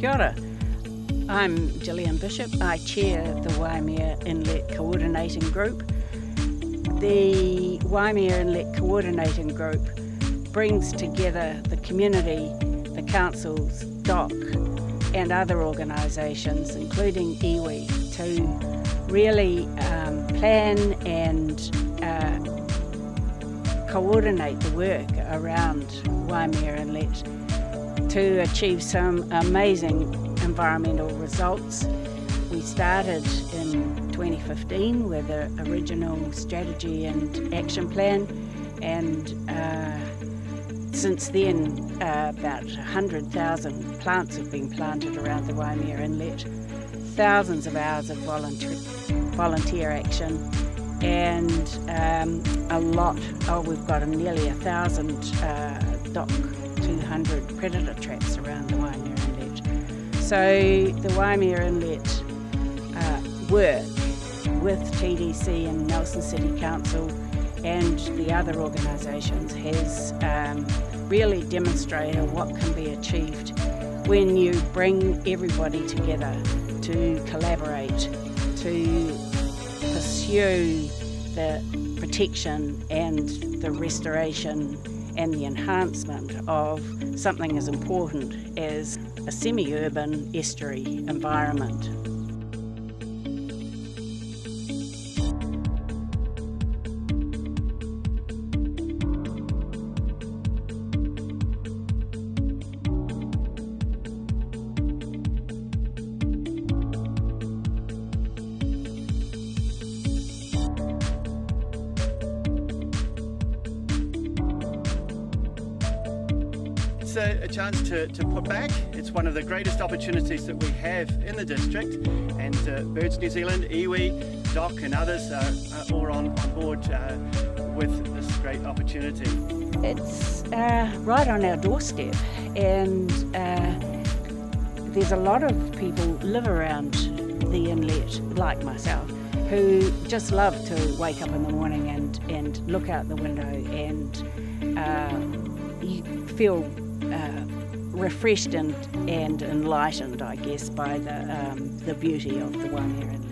Kia ora. I'm Gillian Bishop. I chair the Waimea Inlet Coordinating Group. The Waimea Inlet Coordinating Group brings together the community, the councils, DOC and other organisations including iwi to really um, plan and uh, coordinate the work around Waimea Inlet to achieve some amazing environmental results. We started in 2015 with the original strategy and action plan and uh, since then uh, about 100,000 plants have been planted around the Waimea Inlet, thousands of hours of volunteer, volunteer action and um, a lot, oh we've got nearly a thousand uh, DOC 200 predator traps around the Waimea Inlet. So the Waimea Inlet uh, work with TDC and Nelson City Council and the other organisations has um, really demonstrated what can be achieved when you bring everybody together to collaborate, to pursue the protection and the restoration and the enhancement of something as important as a semi-urban estuary environment. It's a, a, chance to, to put back. It's one of the greatest opportunities that we have in the district and uh, Birds New Zealand, iwi, DOC and others are, are all on, board uh, with this great opportunity. It's uh, right on our doorstep and uh, there's a lot of people live around the inlet like myself who just love to wake up in the morning and, and look out the window and uh, you feel uh, refreshed and, and enlightened, I guess, by the, um, the beauty of the Waimea Inlet.